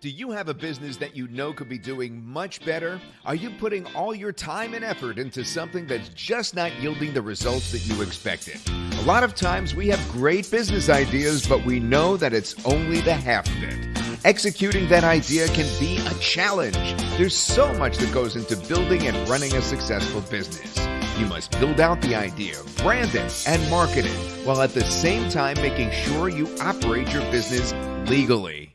Do you have a business that you know could be doing much better? Are you putting all your time and effort into something that's just not yielding the results that you expected? A lot of times we have great business ideas, but we know that it's only the half of it. Executing that idea can be a challenge. There's so much that goes into building and running a successful business. You must build out the idea, brand it, and market it, while at the same time making sure you operate your business legally.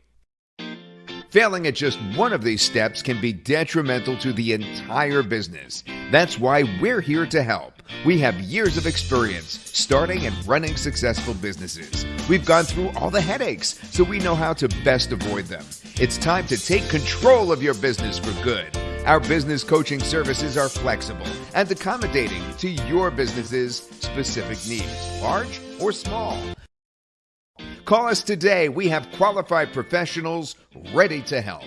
Failing at just one of these steps can be detrimental to the entire business. That's why we're here to help. We have years of experience starting and running successful businesses. We've gone through all the headaches, so we know how to best avoid them. It's time to take control of your business for good. Our business coaching services are flexible and accommodating to your business's specific needs, large or small. Call us today. We have qualified professionals ready to help.